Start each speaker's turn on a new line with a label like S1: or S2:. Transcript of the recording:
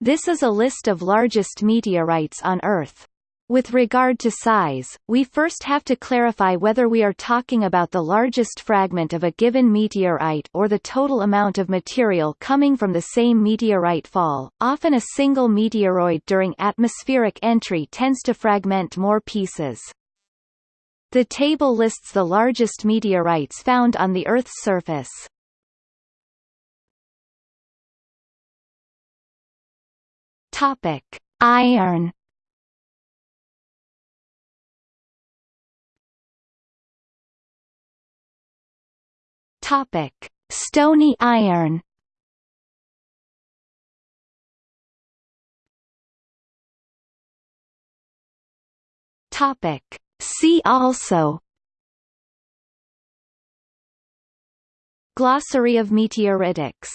S1: This is a list of largest meteorites on Earth. With regard to size, we first have to clarify whether we are talking about the largest fragment of a given meteorite or the total amount of material coming from the same meteorite fall. Often a single meteoroid during atmospheric entry tends to fragment more pieces. The table lists the largest meteorites found on the Earth's surface. Topic: Iron. Topic: Stony iron. Topic: See also Glossary of meteoritics